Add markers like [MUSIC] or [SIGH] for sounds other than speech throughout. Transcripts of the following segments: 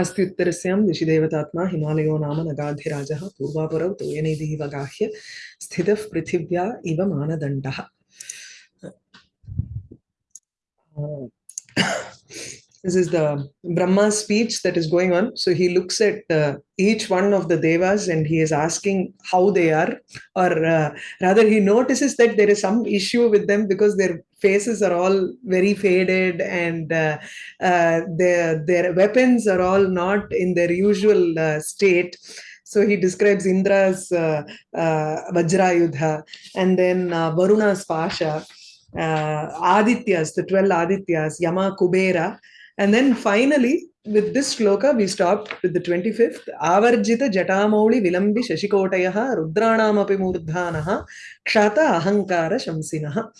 अस्त्युत्तरस्यां दिशि देवतात्मा हिमालयो नाम नगाधिराजः पूर्वापरौ तोयनिधिः गाह्य स्थितः पृथिव्या इव मानदण्डः। This is the Brahma speech that is going on. So he looks at uh, each one of the devas and he is asking how they are, or uh, rather, he notices that there is some issue with them because their faces are all very faded and uh, their, their weapons are all not in their usual state. So he describes Indra's uh, uh, Vajrayudha and then uh, Varuna's Pasha, uh, Adityas, the 12 Adityas, Yama Kubera, and then finally, with this shloka, we stopped with the 25th. Avarjita Jatamouli Vilambi Shashikotayaha Rudranamapi Murdhanaha Kshata Ahankara Shamsinaha.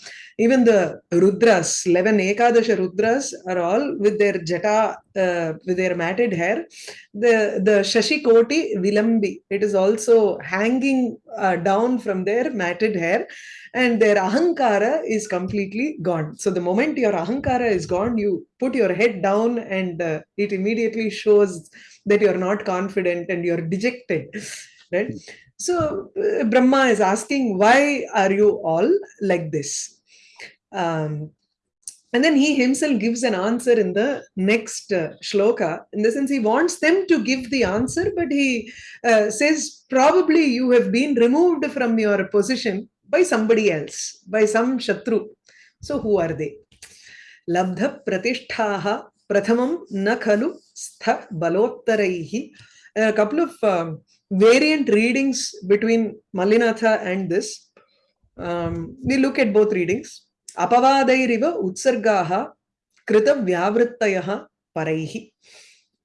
Even the Rudras, 11 Ekadasha Rudras are all with their jata, uh, with their matted hair. The, the Shashikoti Vilambi, it is also hanging uh, down from their matted hair and their ahankara is completely gone. So the moment your ahankara is gone, you put your head down and uh, it immediately shows that you're not confident and you're dejected, right? So uh, Brahma is asking, why are you all like this? Um, and then he himself gives an answer in the next uh, shloka. In the sense, he wants them to give the answer, but he uh, says, probably you have been removed from your position by somebody else, by some Shatru. So who are they? Labdha Pratishtaha Prathamam na khalu stha balottaraihi. A couple of um, variant readings between Malinatha and this. Um, we look at both readings. अपवादैरिव उत्सर्गाः कृतव्यावृत्तयः परैः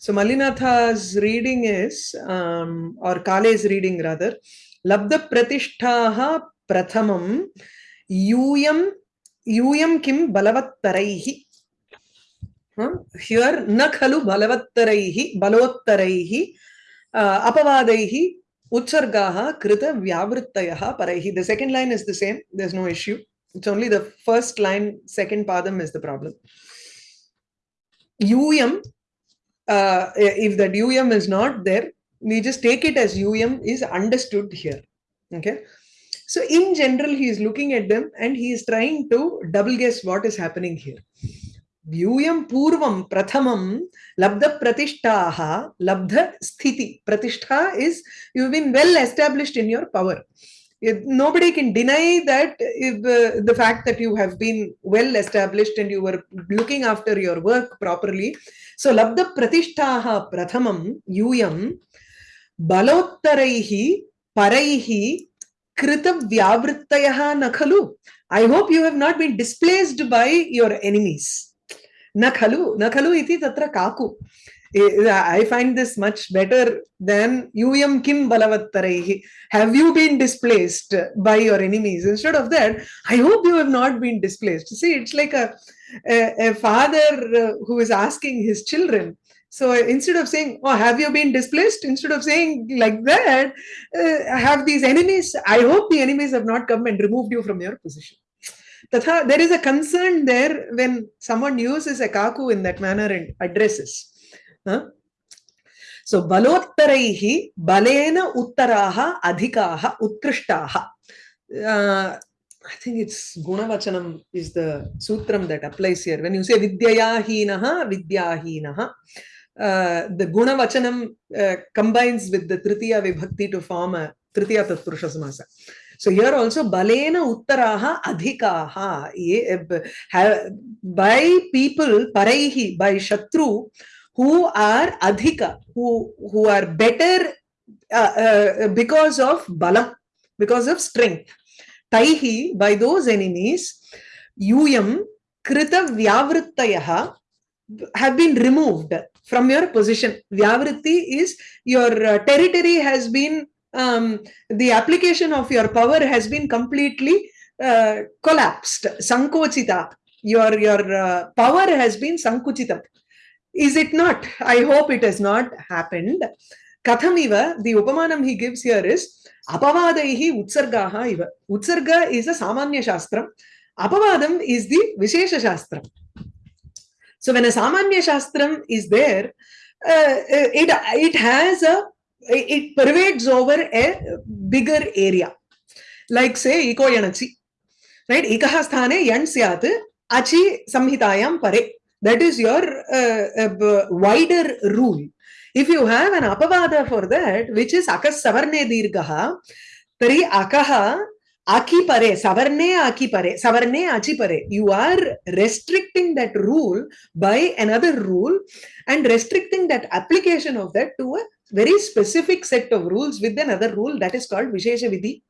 So Malinatha's reading is, um, or Kale's reading rather, Labda Pratishthaha Prathamam Yuyam Yuyam Kim Balavattaraihi. Huh? Here, Nakhalu Balavattaraihi, Balovattaraihi, uh, Apavadaihi, Utsargaha, Krita Vyavrittayaha Paraihi. The second line is the same, there's no issue. Issue it's only the first line second पादम् is the problem यूयं if that UM is not there, we just take it as UM is understood here. Okay. So in general, he is looking at them and he is trying to double guess what is happening here. Vyuyam purvam prathamam labdha pratishtaha labdha sthiti. Pratishtha is you've been well established in your power. Nobody can deny that if, uh, the fact that you have been well established and you were looking after your work properly. So labdha pratishtaha prathamam yuyam balottaraihi paraihi krita vyavrittayah na khalu. I hope you have not been displaced by your enemies. Na khalu. Na khalu iti tatra kaku. I find this much better than yuyam kim balavattaraihi. Have you been displaced by your enemies? Instead of that, I hope you have not been displaced. See, it's like a, a, a father who is asking his children, so instead of saying, oh, have you been displaced? Instead of saying like that, uh, have these enemies, I hope the enemies have not come and removed you from your position. Tatha, there is a concern there when someone uses a kaku in that manner and addresses. So balottaraihi balena uttaraha adhikaha. Uh, I think it's Gunavachanam is the sutram that applies here. When you say vidyaya hinaha, vidyahinaha, uh, the Guna Vachanam uh, combines with the Tritiya Vibhakti to form a Tritiya Tatpurusha Samasa. So here also Balena Uttaraha Adhikaha by people Paraihi, by Shatru who are Adhika, who, who are better uh, uh, because of Balam, because of strength. Taihi, by those enemies, Yuyam Krita Vyavrittayaha have been removed from your position. Vyavritti is your uh, territory has been, um, the application of your power has been completely uh, collapsed. Sankochita, your, your uh, power has been sankuchitam. Is it not? I hope it has not happened. Kathamiva, the upamanam he gives here is apavadaihi utsargaha iva. Utsarga is a samanya shastram. Apavadam is the Vishesha shastram. So when a Samanya Shastram is there, uh, it it has a it pervades over a bigger area like say iko yanachi right ikaha sthane yan syat achi samhitayam pare that is your uh, uh, wider rule. If you have an apavada for that which is akas savarne dirgaha tari akaha aki pare savarne aki pare savarne achi pare you are restricting that rule by another rule and restricting that application of that to a very specific set of rules with another rule that is called vishesha vidhi.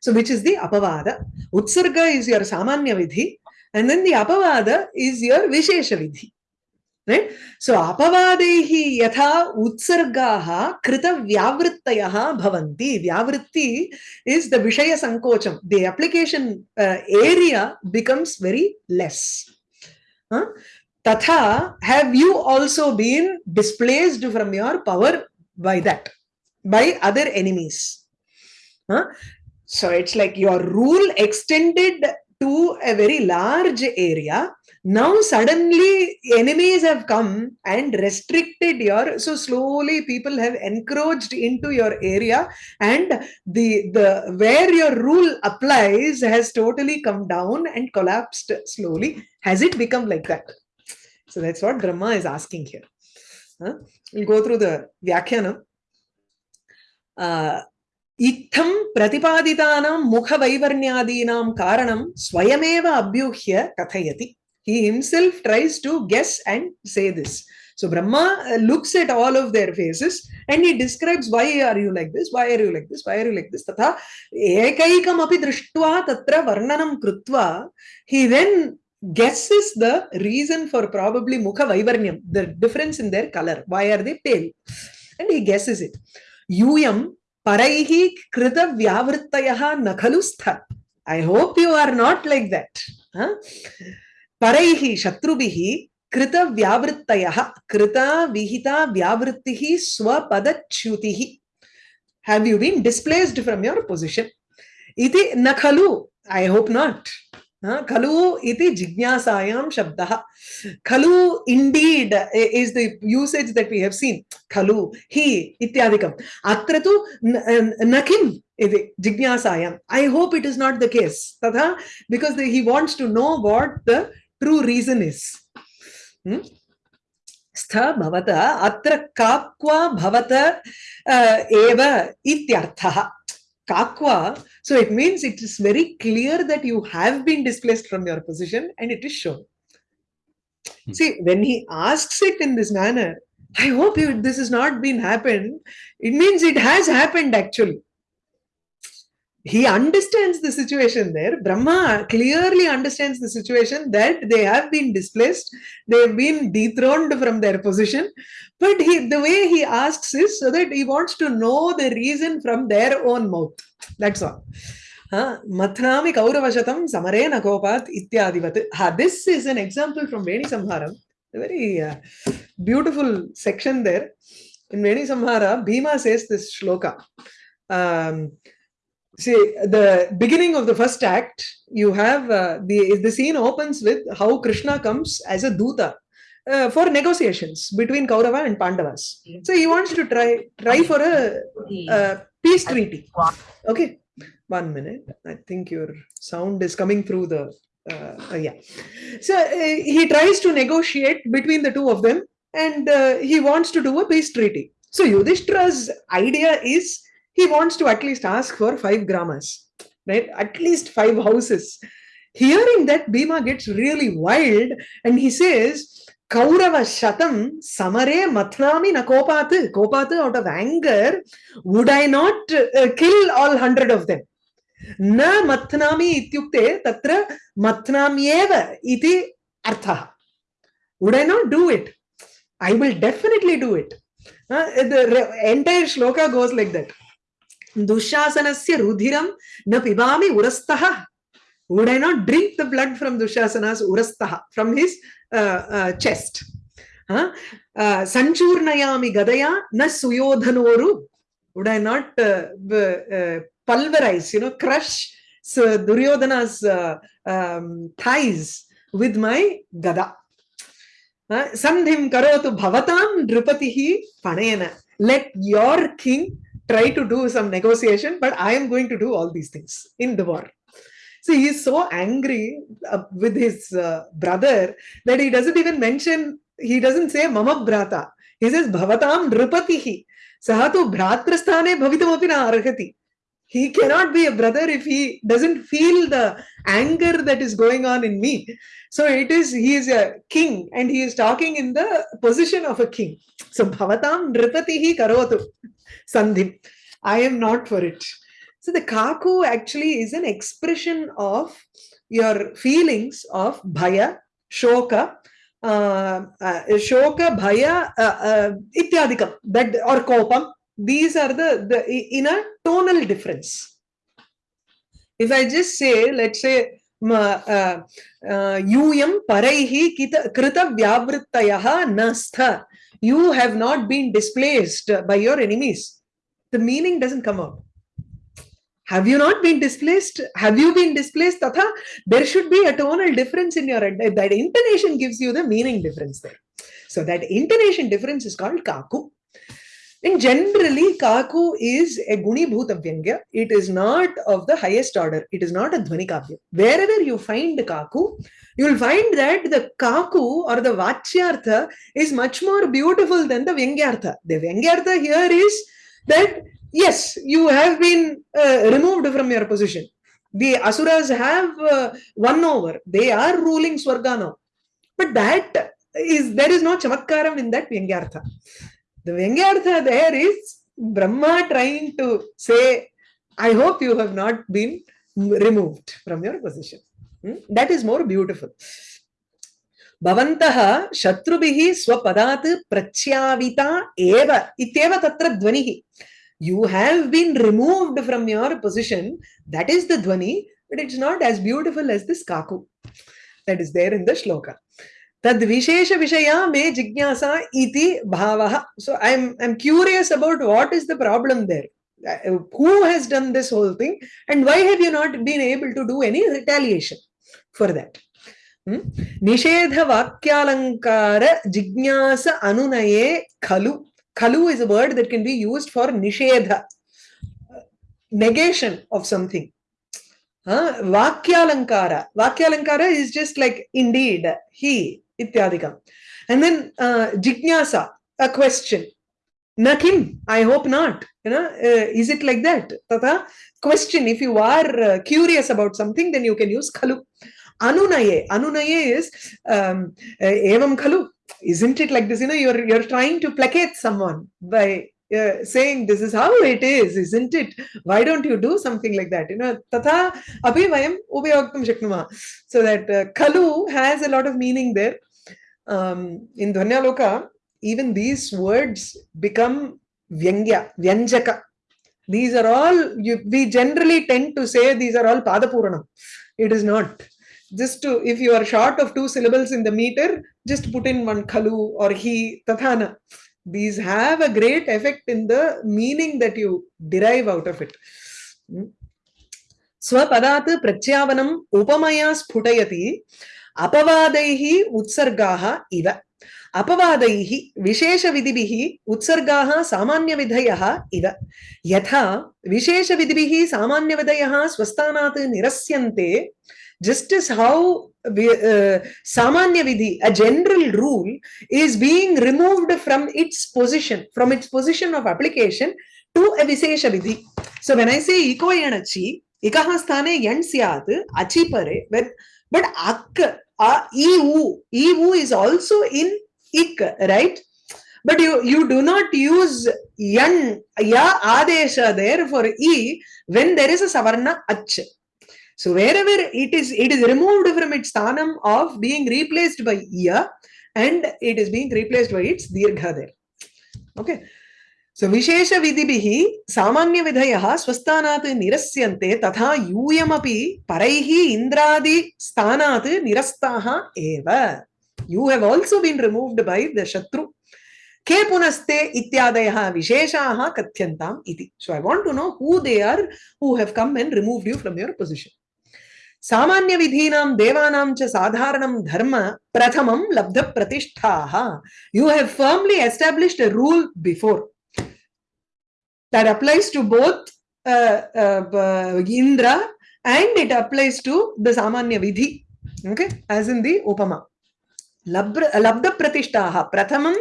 So which is the apavada. Utsarga is your samanya vidhi and then the apavada is your vishesha vidhi right? So apavadehi yatha utsargaha krita vyavrittayaha bhavanti. Vyavritti is the vishaya sankocham. The application uh, area becomes very less. Huh? tatha have you also been displaced from your power by that? By other enemies? Huh? so it's like your rule extended to a very large area. Now suddenly enemies have come and restricted your so slowly people have encroached into your area and the the where your rule applies has totally come down and collapsed slowly. Has it become like that? So that's what brahma is asking here. Huh? we'll go through the vyakhyana uh, इत्थं प्रतिपादितानां मुखवैवर्ण्यादीनां कारणं स्वयमेव अभ्यूह्य कथयति he himself tries to guess and say this so brahma looks at all of their faces and he describes why are you like this why are you like this why are you like this tatha ekaikam api drishtva tatra varnanam krutva he then guesses the reason for probably mukha vaivarnyam the difference in their color why are they pale and he guesses it yuyam paraihi krita vyavrittayaha na i hope you are not like that huh? paraihi shatrubihi krita vyavrittayaha krita vihita vyavrittihi स्वपदच्युति have you been displaced from your position इति न खलु ऐ hope not खलु इति जिज्ञासायां शब्दः खलु indeed is the usage that we have seen खलु हि इत्यादिकम् अत्र तु न किम् इति जिज्ञासायाम् I hope it is not the case तथा because he wants to know what the true reason is स्थ भवत अत्र काप् भवत एव इत्यर्थः kakwa. So it means it is very clear that you have been displaced from your position and it is shown. Hmm. See, when he asks it in this manner, I hope you, this has not been happened. It means it has happened actually he understands the situation there. Brahma clearly understands the situation that they have been displaced, they have been dethroned from their position. But he, the way he asks is so that he wants to know the reason from their own mouth. That's all. Mathnami Kauravashatam Samare Nakopat Ityadivat. This is an example from Veni Samharam. A very uh, beautiful section there. In Veni Samhara, Bhima says this shloka. Um, see the beginning of the first act you have uh, the the scene opens with how krishna comes as a duta uh, for negotiations between kaurava and pandavas. So he wants to try try for a, a peace treaty. Okay one minute. I think your sound is coming through the uh, uh yeah. So uh, he tries to negotiate between the two of them and uh, he wants to do a peace treaty. So yudhishthira's idea is he wants to at least ask for five gramas, right? At least five houses. Hearing that, Bhima gets really wild and he says, Kaurava Shatam Samare Mathnami Nakopat. Kopat out of anger, would I not uh, kill all hundred of them? Na Mathnami ityukte tatra Mathnamyeva iti artha. Would I not do it? I will definitely do it. Uh, the entire shloka goes like that. Dushasana से रुधिर न पिबा उरस्थ would I not drink the blood from Dushasana उरस्थ from his chest संचूर्णया गदया, न सुयोधनोरु। Would I not pulverise you know crush Duryodhana thighs with my gada संधिम करोतु भवतां नृपति पणयन let your king try to do some negotiation, but I am going to do all these things in the war. So he is so angry uh, with his uh, brother that he doesn't even mention, he doesn't say mama brata. He says bhavatam nripatihi. Sahatu bhratrasthane bhavitam na arhati. He cannot be a brother if he doesn't feel the anger that is going on in me. So it is, he is a king and he is talking in the position of a king. So bhavatam nripatihi karotu sandhim. I am not for it. So the kaku actually is an expression of your feelings of bhaya, shoka, uh, uh, shoka, bhaya, uh, uh, ityadikam, that or kopam These are the, the in a tonal difference. If I just say, let's say, यूयं परैः कित कृतव्यावृत्तयः न स्थ you have not been displaced by your enemies the meaning doesn't come out have you not been displaced have you been displaced tatha there should be a tonal difference in your that intonation gives you the meaning difference there so that intonation difference is called kaku and generally kaku is a guni bhuta vyangya it is not of the highest order it is not a dhvani kavya wherever you find kaku you will find that the kaku or the vachyartha is much more beautiful than the vyangyartha the vyangyartha here is that yes, you have been uh, removed from your position. The Asuras have uh, won over. They are ruling Swarga. But that is, there is no chamatkaram in that Vyangyartha. The Vyangyartha there is Brahma trying to say, I hope you have not been removed from your position. Hmm? That is more beautiful. भवन्तः शत्रुभिः स्वपदात् प्रच्याविता एव इत्येव तत्र ध्वनिः you have been removed from your position. That is the dhvani, but it's not as beautiful as this kaku that is there in the shloka. तद विशेष विषया मे जिज्ञासा इति भाव. So I'm I'm curious about what is the problem there who has done this whole thing and why have you not been able to do any retaliation for that निषेध वाक्यालंकार जिज्ञास अनुनये खलु खलु is a word that can be use for निषेध negation of something ha huh? vakyalankara. Vakyalankara is just like ityadikam. And then uh, jijnasa, a question. Nakim, I hope not. You know, uh, is it like that? Tata, question. If you are uh, curious about something, then you can use kalu. Anunaye. Anunaye is um, evam kalu isn't it like this you know you're you're trying to placate someone by saying this is how it is isn't it? Why don't you do something like that? You know tatha abhi vayam upayogtum shaknuma. So that uh, kalu has a lot of meaning there. Um, in dhvanyaloka even these words become vyangya vyanjaka. These are all you, we generally tend to say these are all padapuranam it is not. Just to if you are short of two syllables in the meter just put in one kalu or he tathana these have a great effect in the meaning that you derive out of it स्वपदात् प्रत्यावनम् उपमया स्फुटयति अपवादैः उत्सर्गाः इव अपवाद विशेष विधि उत्सर्गा सामान्य विधय इव। यथा विशेष विधि सामान्य विधय स्वस्था निरस्य just how सामान्य विधि a general rule is being removed from its position from its position of application to a विशेष विधि so when I say इको and अचि इक स्थाने एंड सियात, अचि परे बट अक् आ ई ऊ ई ऊ is also in ik right but you you do not use yan ya adesha there for e when there is a savarna ach so wherever it is, it is removed from its sthanam of being replaced by iya and it is being replaced by its dirgha there. Okay. So Vishesha Vidibhihi Samanya Vidhayaha Swasthanat Nirasyante Tatha Yuyamapi Paraihi Indradi Sthanat Nirastaha Eva. You have also been removed by the Shatru. Ke punaste ityadayaha visheshaha kathyantam iti. So I want to know who they are who have come and removed you from your position. सामान्य विधीनां देवानां च साधारणं धर्म प्रथमं लब्ध प्रतिष्ठाः you have firmly established a rule before that applies to both uh, uh, Indra and it applies to the Samanya Vidhi okay as in the Upama लब्र प्रथम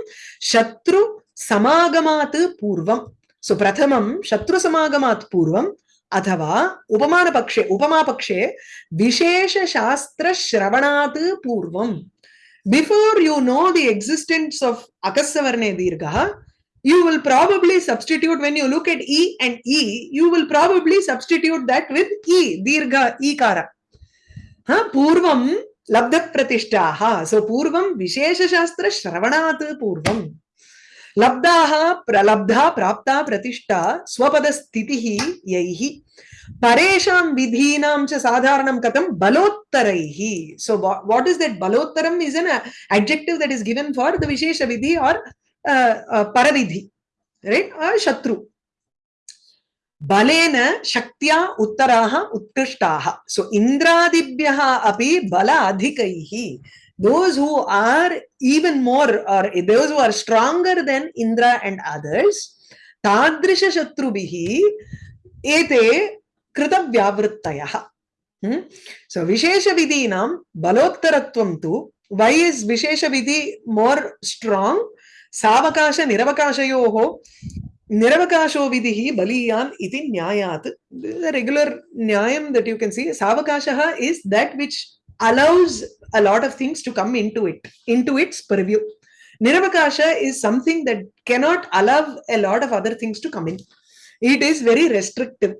शत्रु शत्रुसमागमात् पूर्वं सो प्रथम शत्रु शत्रुसमागमात् पूर्वम् अथवा उपमान पक्षे उपमा पक्षे विशेष शास्त्र विशेषशास्त्रश्रवणात् पूर्वं before you know the existence of अकस्वर्णे दीर्घ you will probably substitute when you look at E and E you will probably substitute that with ई दीर्घ ikara. Ha huh? purvam लब्ध प्रतिष्ठा सो पूर्व विशेष शास्त्र विशेषशास्त्रश्रवणात् पूर्व। लब्धा प्रलब्धा प्राप्त प्रतिष्ठा स्वपदस्थितिः यैः। यही विधीनां च साधारण कथम बलोत्तर। So what is that बलोत्तरम् is an adjective that is given for the विशेष विधि और पर विधि राइट शत्रु। बलेन शक्त्या उत्तराः उत्कृष्टाः सो इन्द्रादिभ्यः अपि बल अधिकैः those who are even more or those who are stronger than Indra and others, Tadrisha Shatrubihi ete krita vyavrittayah. Hmm? So Vishesha Vidinam Balottaratvam tu, why is Vishesha Niravakasho Baliyan iti Nyayat. The regular Nyayam that you can see, Savakashaha is that which allows a lot of things to come into it, into its purview. Niravakasha is something that cannot allow a lot of other things to come in. It is very restrictive.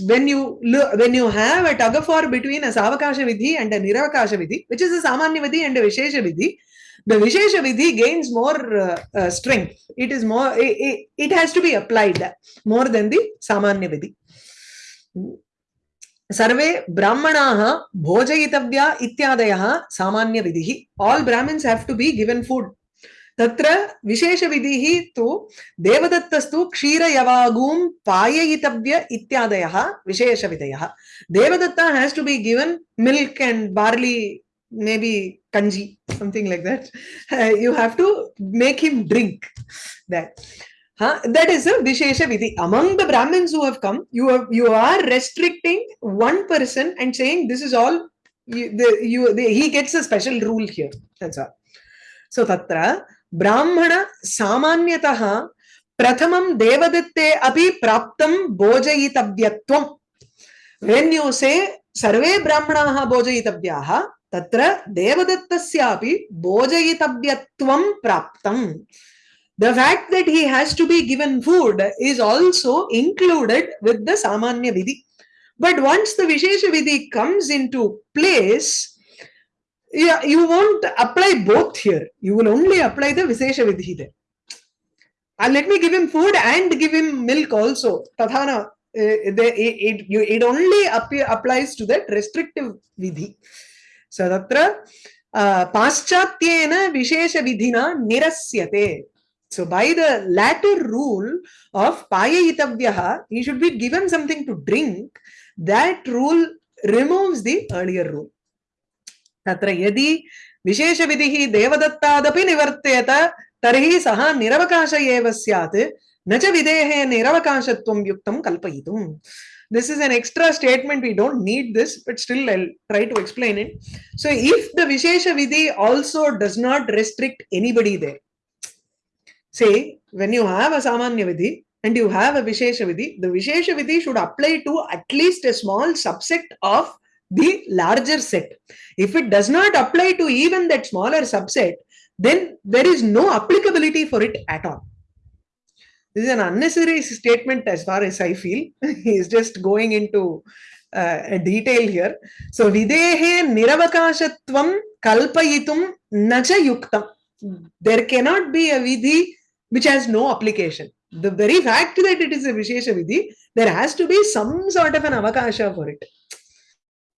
When you when you have a tug of war between a Savakasha Vidhi and a Niravakasha Vidhi, which is a Samanya Vidhi and a Vishesha Vidhi, the Vishesha Vidhi gains more uh, uh, strength. It is more, it, it, it has to be applied more than the Samanya Vidhi. सर्वे ब्राह्मणाः भोजयितव्या इत्यादयः सामान्यविधिः all Brahmins have to be given food तत्र विशेषविधिः तु देवदत्तस्तु क्षीरयवागूं पाययितव्य इत्यादयः विशेषविधयः Devadatta has to be given milk and barley maybe kanji something like that uh, you have to make him drink that Huh? That is a Vishesha Vidhi. Among the Brahmins who have come, you are, you are restricting one person and saying this is all, you, the, you, the, he gets a special rule here. That's all. So, Tatra, Brahmana Samanyataha Prathamam Devadatte Api Praptam Bojayitavyatvam. When you say Sarve Brahmanaha Bojayitavyaha, Devadattasyaapi Bojayitavyatvam Praptam. the fact that he has to be given food is also included with the Samanya Vidhi. But once the Vishesha Vidhi comes into place, yeah, you won't apply both here. You will only apply the Vishesha Vidhi there. And let me give him food and give him milk also. Tathana, uh, the, it, it, it only applies to that restrictive Vidhi. So तत्र uh, पाश्चात्येन विशेषविधिना निरस्यते. So by the later rule of पाययितव्यः he should be given something to drink that rule removes the earlier rule तत्र यदि विशेषविधिः देवदत्तादपि निवर्त्येत, तर्हि सः निरवकाश एव स्यात्, न च विधेः निरवकाशत्वं युक्तं कल्पयितुम्. This is an extra statement we don't need this but still i'll try to explain it so if the vishesha vidhi also does not restrict anybody there say when you have a samanya vidhi and you have a vishesha vidhi, the vishesha vidhi should apply to at least a small subset of the larger set. If it does not apply to even that smaller subset, then there is no applicability for it at all. This is an unnecessary statement as far as I feel. [LAUGHS] he is just going into uh, a detail here. So, videhe niravakashatvam kalpayitum nacha yuktam. There cannot be a vidhi which has no application. The very fact that it is a Vishesha Vidhi, there has to be some sort of an avakasha for it.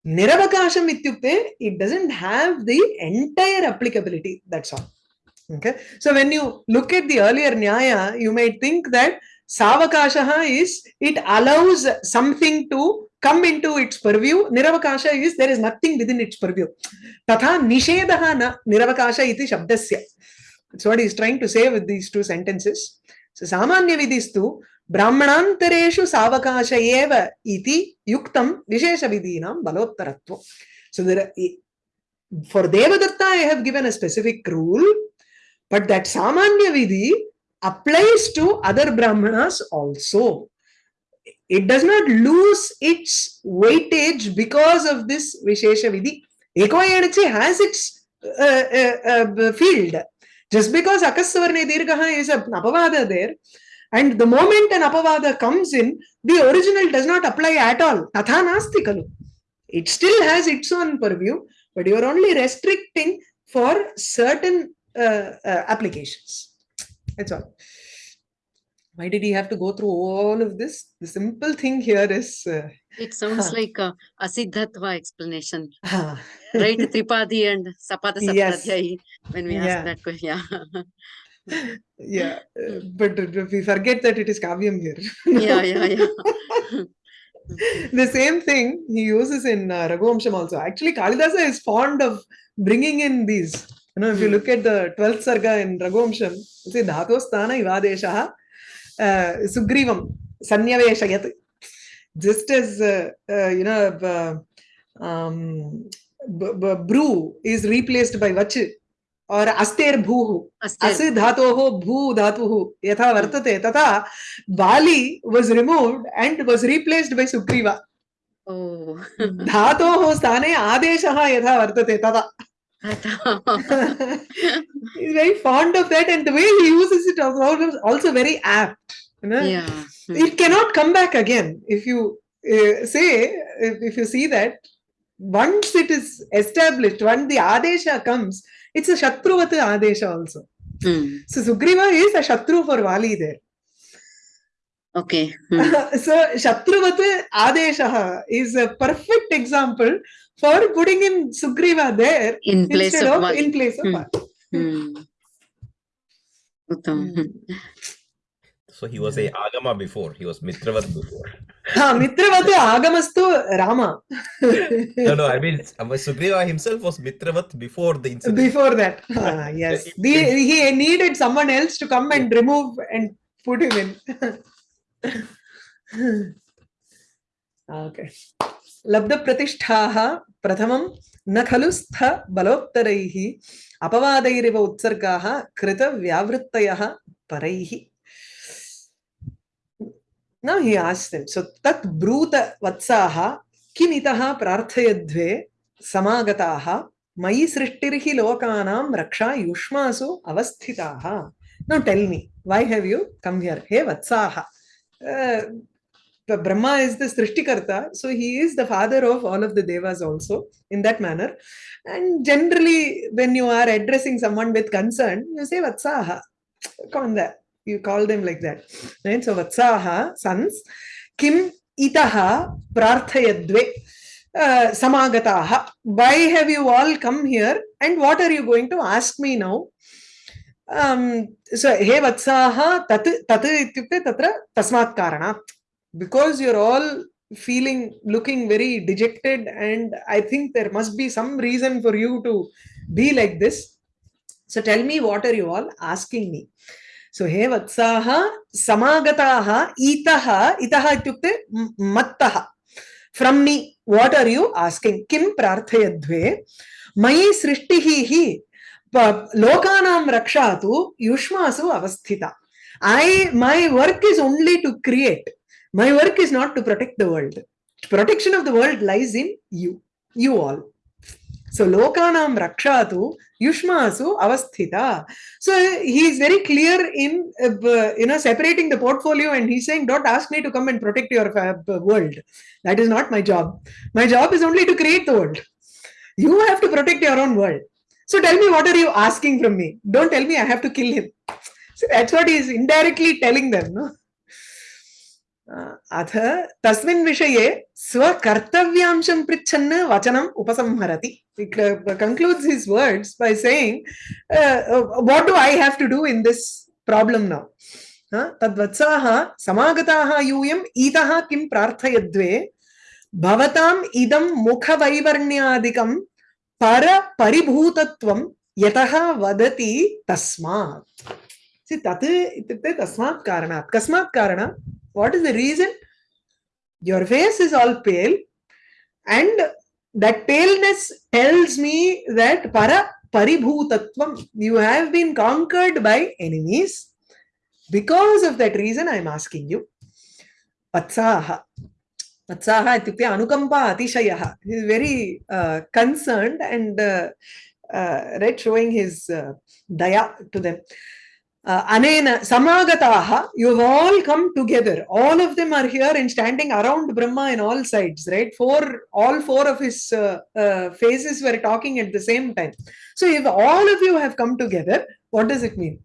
Niravakasham ityukte, it doesn't have the entire applicability. That's all. Okay. So when you look at the earlier Nyaya, you may think that Savakashaha is, it allows something to come into its purview. Niravakasha is there is nothing within its purview. Tatha nishedaha na niravakasha iti shabdasya. That's what he's trying to say with these two sentences. So samanya vidistu brahmanantareshu savakasha eva iti yuktam vishesha vidinam balottaratva. So there for Devadatta I have given a specific rule, but that samanya vidhi applies to other brahmanas also. It does not lose its weightage because of this Vishesha Vidhi. Ekoyanchi has its uh, uh, uh, field. Just because Akasvarne Dirgaha is an apavada there, and the moment an apavada comes in, the original does not apply at all. Tatha. It still has its own purview, but you are only restricting for certain applications. That's all. Why did he have to go through all of this? The simple thing here is. Uh, It sounds like a Asiddhatva explanation, ah, right? Tripadi and Sapada [LAUGHS] Yes. When we Yeah. ask that question. Yeah. [LAUGHS] yeah, [LAUGHS] uh, but uh, we forget that it is Kavyam here. yeah, yeah, yeah. the same thing he uses in uh, Raghuvamsham also. Actually, Kalidasa is fond of bringing in these. You know, if you Hmm. look at the 12th Sarga in Raghuvamsham, you see Dhatosthana Ivadeshaha uh, Sugrivam Sanyaveshayat. Just as, uh, uh, you know, uh, um, Bru is replaced by Vach or Aster Bhuhu. Aster. अस् धातोः भू धातुः यथा वर्तते तथा बाली was removed and was replaced by Sugriva Oh. धातोः स्थाने आदेशः यथा वर्तते तथा [LAUGHS] he's very fond of that and the way he uses it is also- also very apt you know yeah. it cannot come back again if you uh, say if, if you see that once it is established when the adesha comes it's a shatruvat adesha also Hmm. so sugriva is a shatru for vali there Okay. [LAUGHS] Hmm. so Shatruvat Adeshaha is a perfect example for putting in Sugriva there In place instead of of Vali. in place of Hmm. Vali. Hmm. Uttam. Hmm. So he was a Agama before. He was Mitravat before. Ha, Mitravat Agamastu Rama. [LAUGHS] No, no. I mean, Sugriva himself was Mitravat before the incident. Before that, Ah, [LAUGHS] yes, the, he needed someone else to come and remove and put him in. [LAUGHS] okay. लब्धप्रतिष्ठाः प्रथमं न खलु स्थ बलोत्तरैः अपवादैरिव उत्सर्गाः परैः them, so tat bruta vatsaha किमितः प्रार्थयद्वे समागताः मयि सृष्टिर्हि लोकानां रक्षा युष्मासु अवस्थिताः me, why have you come here? Hey vatsaha. Uh, but Brahma is the Srishtikarta, so he is the father of all of the Devas also in that manner. And generally, when you are addressing someone with concern, you say Vatsaha. That. You call them like that. Right? So Vatsaha, sons, Kim itaha prarthayadve uh, samagataha. Why have you all come here? And what are you going to ask me now? Um, so, he vatsaha tat tat ityukte tatra tasmat karanat because you're all feeling looking very dejected and i think there must be some reason for you to be like this. So tell me what are you all asking me? So he vatsaha samagataha itaha itaha ityukte mattaha. From me what are you asking? Kim prarthayadve mayi srishtihi hi lokanam rakshatu yushmasu avasthita. I my work is only to create my work is not to protect the world. Protection of the world lies in you. You all. So lokanam rakshatu yushmasu avasthita. So he is very clear in uh, you know separating the portfolio and he's saying don't ask me to come and protect your uh, world. That is not my job. My job is only to create the world. You have to protect your own world. So tell me what are you asking from me? Don't tell me i have to kill him. So that's what he is indirectly telling them no अथ तस्मिन् विषये स्वकर्तव्यांशं पृच्छन् वचनम् उपसंहरति concludes his words by saying what do I have to do in this problem now तद्वत्साः समागताः यूयम् इतः किं प्रार्थयद्वे भवताम् इदं मुखवैवर्ण्यादिकं परपरिभूतत्वं यतः वदति तस्मात् तत् इत्युक्ते तस्मात् कारणात् कस्मात् कारणात् what is the reason? Your face is all pale and that paleness tells me that para paribhutatvam you have been conquered by enemies. Because of that reason i am asking you vatsaha vatsaha ityukte anukampa atishayah he is very uh, concerned and uh, uh, right showing his uh, daya to them anena samagataha you've all come together. All of them are here and standing around brahma in all sides right? Four all four of his uh, uh, faces were talking at the same time. So if all of you have come together what does it mean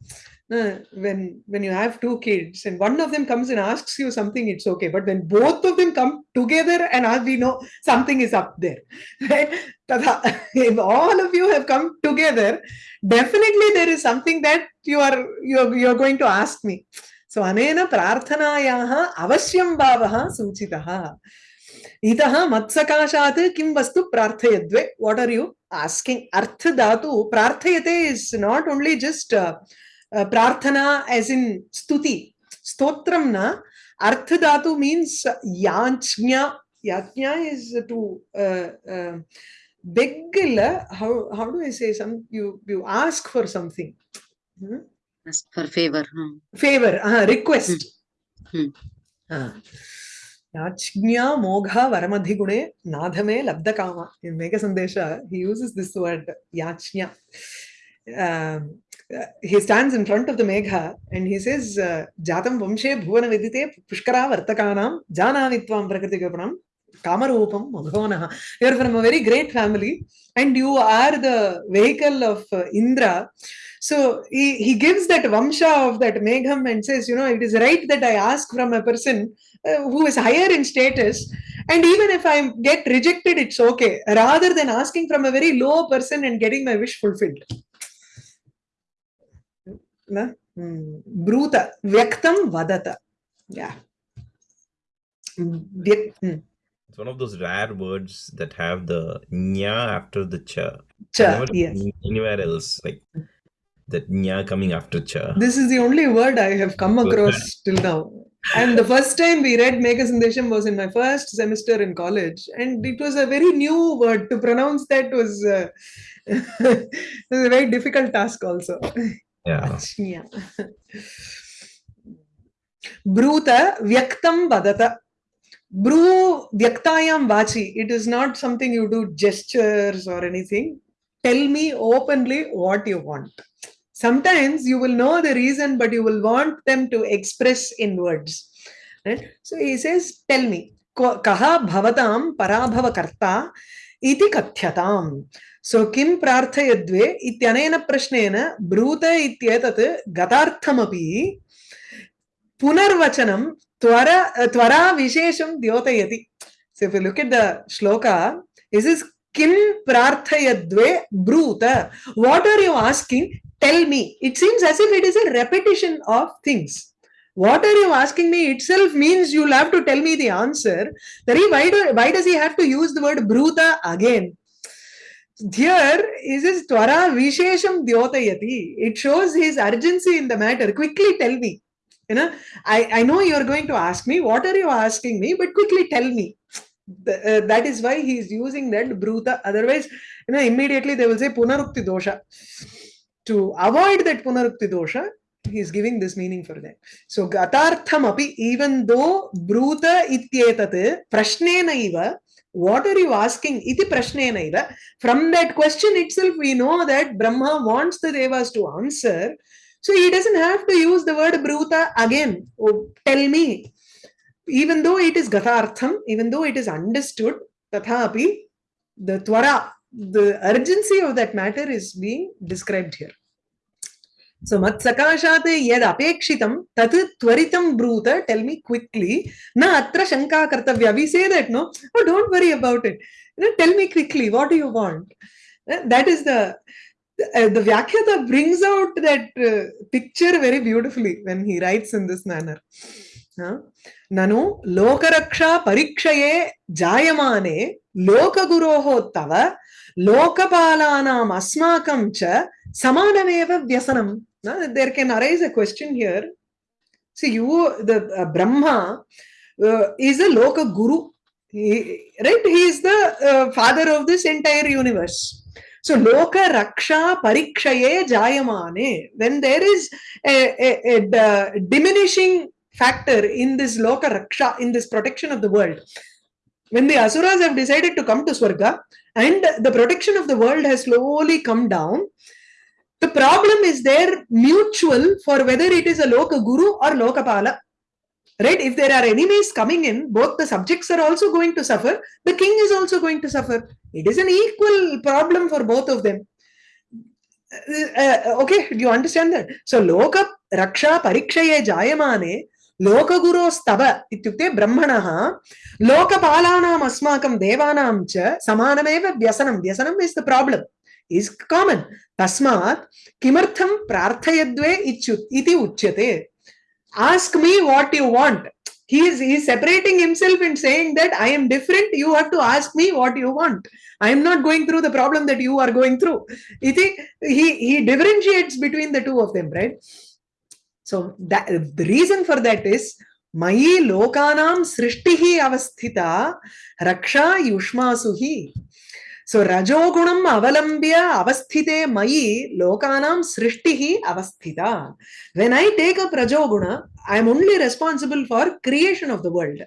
uh, when when you have two kids and one of them comes and asks you something it's okay but when both of them come together and ask, we know something is up there [LAUGHS] right Tadha, [LAUGHS] if all of you have come together definitely there is something that you are you're, you're going to ask me so anena prarthanayaः अवश्यं भावः सूचितः इतः मत्सकाशात् किं वस्तु प्रार्थयद्वे what are you asking अर्थ धातु प्रार्थयते is not only just uh, uh, prarthana as in stuti stotram na arth dhatu means yachnya yachnya is to uh, uh, beg how how do i say some you you ask for something Hmm? Ask for favor. huh. favor uh, request Hmm. uh, yachnya mogha varamadhigune nadhame labdakama in mega sandesha he uses this word yachnya um, uh, he stands in front of the megha and he says uh, jatam vamshe bhuvana vidite pushkara vartakanam janami tvam prakriti gopanam kamarupam madhonah you are from a very great family and you are the vehicle of uh, indra. So he, he gives that vamsha of that megham and says you know it is right that i ask from a person uh, who is higher in status and even if i get rejected it's okay rather than asking from a very low person and getting my wish fulfilled bruta व्यक्तं vadata. Yeah. It's one of those rare words that have the nya after the cha. Cha, yes. Anywhere else, like that nya coming after cha. This is the only word I have come across till now. And the first time we read meghasandesham was in my first semester in college. And it was a very new word. To pronounce that was, uh, [LAUGHS] was a very difficult task also. [LAUGHS] Yeah. Bruta vyaktam vadata. Bru vyaktayam vachi. It is not something you do gestures or anything. Tell me openly what you want. Sometimes you will know the reason, but you will want them to express in words. Right? So he says, Tell me. Kaha bhavatam parabhava karta iti kathyatam. So किं प्रार्थयद्वे? इत्यनेन प्रश्नेन ब्रूत इत्येतत् गतार्थमपि पुनर्वचनं त्वर त्वरा विशेषं द्योतयति. So if you look at the shloka is is किं प्रार्थयद्वे ब्रूत? What are you asking tell me it seems as if it is a repetition of things what are you asking me? Itself means you'll have to tell me the answer. Tari, why, do, why does he have to use the word bruta again? Here is his twara vishesham dyotayati. It shows his urgency in the matter. Quickly tell me. You know, I, I know you're going to ask me, what are you asking me? But quickly tell me. The- uh, that is why he is using that bruta. Otherwise, you know, immediately they will say punarukti dosha. To avoid that punarukti dosha, he is giving this meaning for that. So gatartham api, even though bruta ityetat prashnena iva, what are you asking? Iti prashnena iva. From that question itself, we know that Brahma wants the devas to answer. So he doesn't have to use the word bruta again. Oh, tell me. Even though it is gathartham, even though it is understood, tathapi, the twara, the urgency of that matter is being described here. So मत्सकाशात् यदपेक्षितं तत् त्वरितं ब्रूत tell me quickly न अत्र शङ्का कर्तव्या we say that no oh don't worry about it tell me quickly what you want that is the the Vyakhata brings out that uh, picture very beautifully when he writes in this manner. ननु लोकरक्षा परीक्षये जायमाने लोकगुरोः तव लोकपालानाम् अस्माकं च समानमेव व्यसनं Now, there can arise a question here. See, you, the uh, Brahma, uh, is a Loka Guru, he, right? He is the uh, father of this entire universe. So, Loka Raksha Parikshaye Jayamane. When there is a, a, a, diminishing factor in this Loka Raksha, in this protection of the world, when the Asuras have decided to come to Swarga and the protection of the world has slowly come down, the problem is there mutual for whether it is a loka guru or lokapala right if there are enemies coming in both the subjects are also going to suffer the king is also going to suffer it is an equal problem for both of them uh, uh, okay do you understand that so loka raksha parikshaye jayamane लोकगुरोस्तव इत्युक्ते ब्रह्मणः लोकपालानाम् अस्माकं देवानां च समानमेव व्यसनं व्यसनम् is the problem Is common. Tasmat kimartham prarthayadve iti uchyate. Ask me what you want. He is, he is separating himself and saying that I am different. You have to ask me what you want. I am not going through the problem that you are going through. Iti, he, he differentiates between the two of them, right? So that, the reason for that is मयि लोकानां सृष्टिः अवस्थिता रक्षा युष्मासु हि so రజోగుణం అవలంబ్య అవస్థితే మయి లోకానాం సృష్టి అవస్థిత. When I take up rajoguna I'm only responsible for creation of the world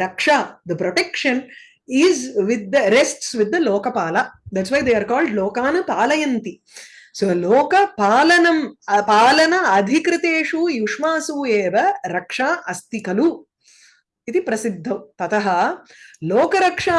raksha the protection is with the rests with the lokapala that's why they are called లోకాన పాలయంతి so లోక పాలనం పాలన అధికృతేషు యుష్మాసు ఏవ రక్ష అస్తి ఖలు ఇది ప్రసిద్ధం తత లోకరక్షా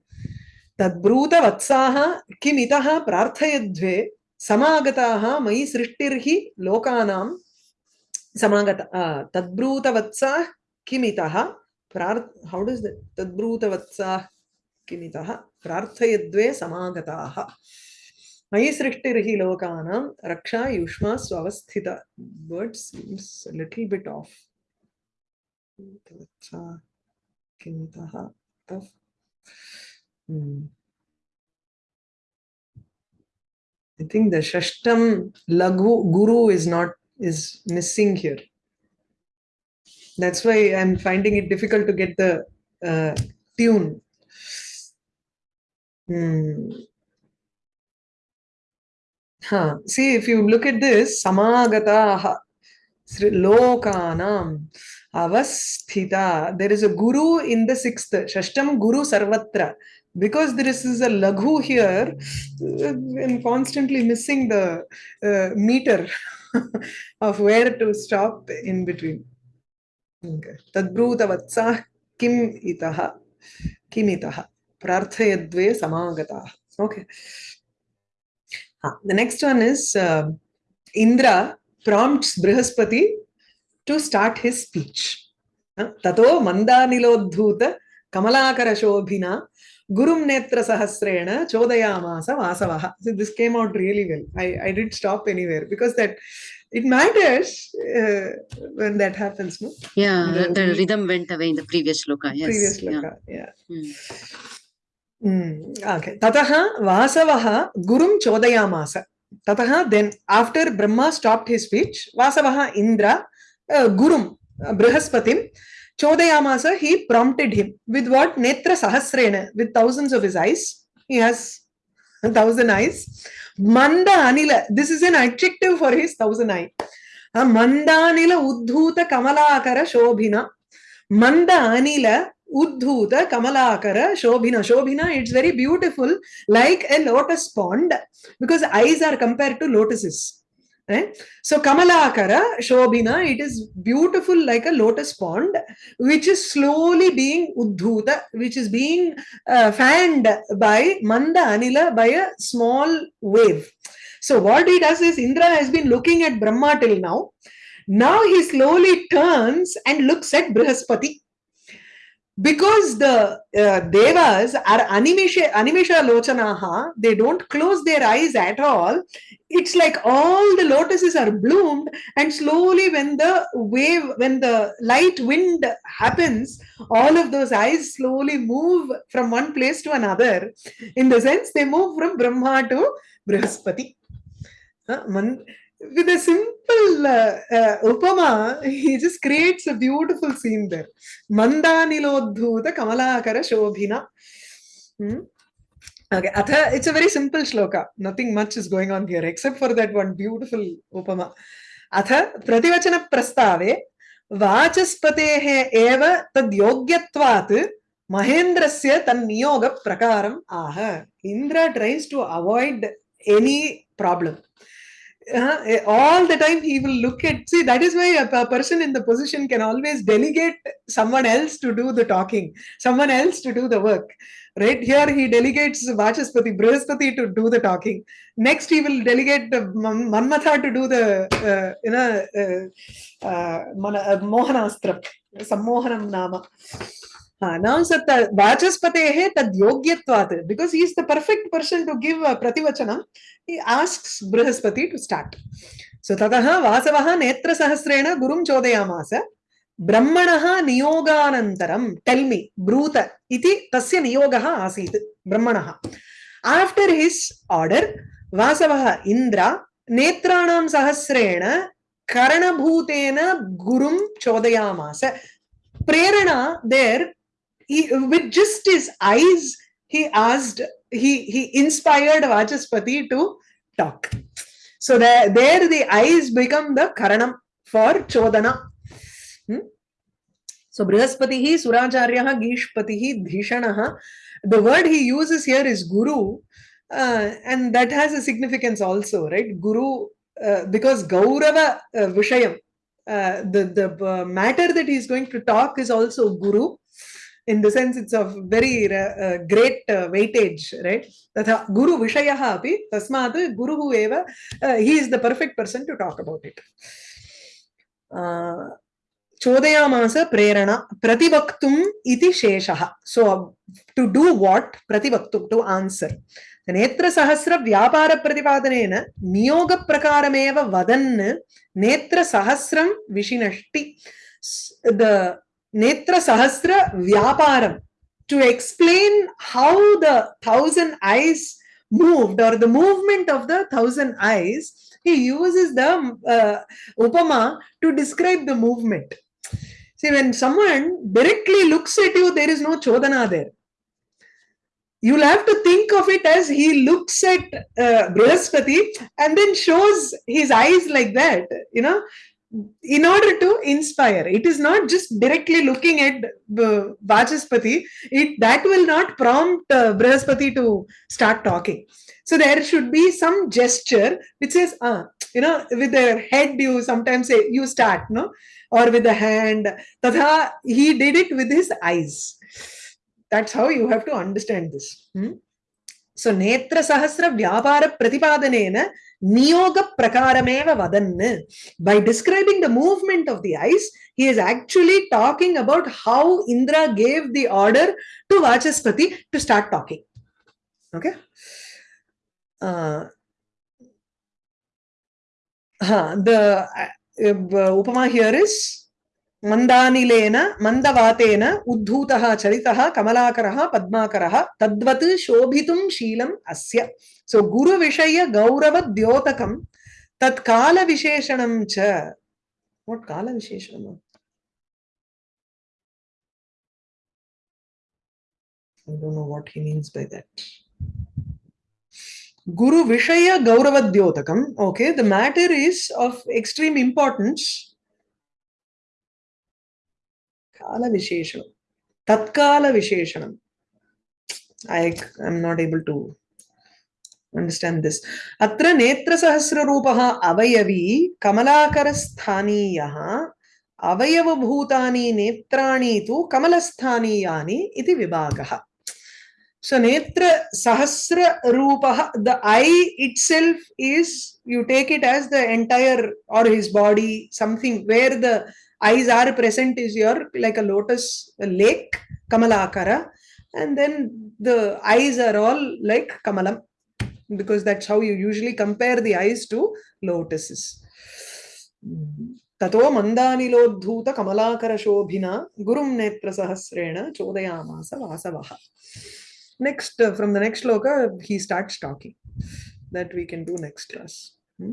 तद्ब्रूत वत्साः किमितः प्रार्थयद्वे समागताः मयि सृष्टिर्हि लोकानां समागत तद्ब्रूत वत्साः किमितः प्रार् हौ डस् तद्ब्रूत वत्साः किमितः प्रार्थयद्वे समागताः। मयि सृष्टिर्हि लोकानां रक्षा युष्मा स्वस्थित seems a little bit off. किमितः Hmm. I think the Shashtam Laghu Guru is not is missing here. That's why I'm finding it difficult to get the uh, tune. Hmm. Huh. See, if you look at this, Samagataha, Lokanam, Avasthita, there is a guru in the sixth, Shashtam Guru Sarvatra because there is a laghu here i'm constantly missing the uh, meter of where to stop in between okay vatsa kim itah kim itah prarthayadve samagata okay ah, the next one is uh, indra prompts brihaspati to start his speech tato mandanilodhuta kamalakara shobhina Gurum Netra Sahasrena Chodayamasa Vasavaha. So this came out really well. I, I did stop anywhere because that it matters uh, when that happens. No? Yeah, the, the, rhythm went away in the previous loka. Yes. Previous loka, yeah. yeah. Mm. Mm. Okay. Tataha Vasavaha Gurum Chodayamasa. Tataha then after Brahma stopped his speech, Vasavaha Indra uh, Gurum uh, Brihaspatim Chodayamasa, he prompted him with what? Netra Sahasrena, with thousands of his eyes. He has a thousand eyes. Manda Anila, this is an adjective for his thousand eye. Ah, Manda Anila Uddhuta Kamalakara Shobhina. Manda Anila Uddhuta Kamalakara Shobhina. Shobhina, it's very beautiful, like a lotus pond, because eyes are compared to lotuses. Right? So Kamalakara, Shobhina, it is beautiful like a lotus pond, which is slowly being uddhuta, which is being uh, fanned by Manda Anila by a small wave. So what he does is Indra has been looking at Brahma till now. Now he slowly turns and looks at Brihaspati. Because the uh, devas are animesha, lochanaha, they don't close their eyes at all. It's like all the lotuses are bloomed, and slowly, when the wave, when the light wind happens, all of those eyes slowly move from one place to another. In the sense, they move from Brahma to Brihaspati. Uh, with a simple uh, uh, upama, [LAUGHS] he just creates a beautiful scene there. Mandanilodhuta Kamalakara Shobhina. Hmm? Okay, Atha, it's a very simple shloka. Nothing much is going on here except for that one beautiful upama. Atha Prativachana Prastave Vachaspatehe eva tad yogyatvat Mahendrasya tan niyoga prakaram aha. Indra tries to avoid any problem. Uh, all the time he will look at see that is why a, a person in the position can always delegate someone else to do the talking someone else to do the work. Right here he delegates vachaspati brihaspati to do the talking. Next he will delegate the manmatha to do the uh, you know uh, uh, uh, mohanastra sammohanam nama वाचस्पते तद्योग्यवाद because he perfect person to give prativachan ask Brihaspati to start so ततः वासव नेत्र सहस्रेण गुरु चोदयामास, ब्रह्मण नियोगानंतरम tell me ब्रूत, इति तस्य नियोग आसी ब्रह्मण। After his order Vasava Indra नेत्रण सहस्रेण कर्णभूतेन गुरु चोदयामास। प्रेरणा देर he, with just his eyes he asked he he inspired Vachaspati to talk. So there, there the eyes become the karanam for chodana. Hmm? So Brihaspatihi, Suracharyaha, Gishpatihi, Dhishanaha. The word he uses here is guru, uh, and that has a significance also, right? Guru, uh, because Gaurava uh, Vishayam, uh, the, the uh, matter that he is going to talk is also guru in the sense it's of very uh, great uh, weightage right? That guru vishayaha api tasmad guru who eva uh, he is the perfect person to talk about it. Chodaya masa prerana prativaktum iti sheshaha so to do what? Prativaktum to answer. Netra Sahasra Vyapara Pratipadanena, Niyoga Prakarameva Vadan, Netra Sahasram Vishinashti. The Netra Sahasra Vyaparam to explain how the thousand eyes moved or the movement of the thousand eyes, he uses the uh, Upama to describe the movement. See, when someone directly looks at you, there is no Chodana there. You'll have to think of it as he looks at uh, Brihaspati and then shows his eyes like that, you know, in order to inspire it is not just directly looking at uh, vachaspati it that will not prompt uh, to start talking. So there should be some gesture which says ah you know with the head you sometimes say you start no? Or with the hand tatha he did it with his eyes. That's how you have to understand this. Hmm? so netra sahasra vyapara pratipadanena niyoga prakarameva vadanne. By describing the movement of the eyes, he is actually talking about how Indra gave the order to Vachaspati to start talking. Okay. Uh, huh, the uh, upama here is मन्दानिलेन मन्दवातेन उद्धूतः चरितः कमलाकरः पद्माकरः तद्वत् शोभितुं शीलम् अस्य सो गुरुविषय गौरवद्योतकं तत्कालविशेषणं च what कालविशेषणम् that. Guru Vishaya Gauravadyotakam. Okay, the matter is of extreme importance. Kala Tatkala Visheshanam. I am not able to understand this. Atra Netra Sahasra Rupaha Avayavi Kamalakaraस्थानीयः अवयवभूतानि नेत्राणि तु कमलस्थानीयानि इति विभागः So Netra Sahasra Rupaha, the eye itself is, you take it as the entire or his body, something where the eyes are present is your like a lotus lake, kamalakara, and then the eyes are all like kamalam, because that's how you usually compare the eyes to lotuses. ततो मन्दानिलोद्धूत कमलाकरशोभिना गुरुं नेत्रसहस्रेण चोदयामास वासवः next uh, from the next loka he starts talking that we can do next class Hmm?